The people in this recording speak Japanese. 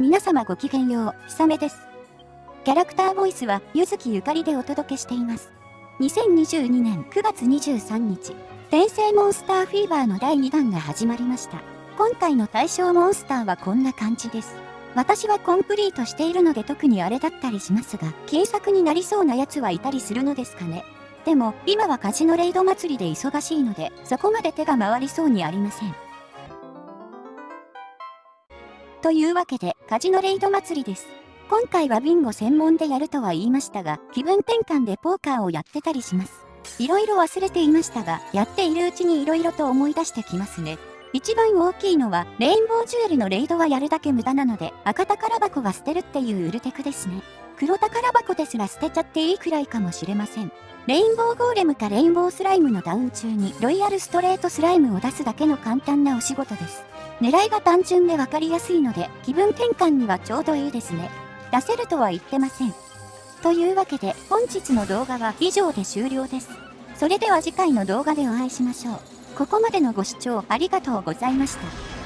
皆様ごきげんよう、ひさめです。キャラクターボイスは、ゆずきゆかりでお届けしています。2022年9月23日、転生モンスターフィーバーの第2弾が始まりました。今回の対象モンスターはこんな感じです。私はコンプリートしているので特にあれだったりしますが、金作になりそうなやつはいたりするのですかね。でも、今はカジノレイド祭りで忙しいので、そこまで手が回りそうにありません。というわけで、カジノレイド祭りです。今回はビンゴ専門でやるとは言いましたが、気分転換でポーカーをやってたりします。いろいろ忘れていましたが、やっているうちにいろいろと思い出してきますね。一番大きいのは、レインボージュエルのレイドはやるだけ無駄なので、赤宝箱は捨てるっていうウルテクですね。黒宝箱ですら捨てちゃっていいくらいかもしれません。レインボーゴーレムかレインボースライムのダウン中にロイヤルストレートスライムを出すだけの簡単なお仕事です。狙いが単純で分かりやすいので気分転換にはちょうどいいですね。出せるとは言ってません。というわけで本日の動画は以上で終了です。それでは次回の動画でお会いしましょう。ここまでのご視聴ありがとうございました。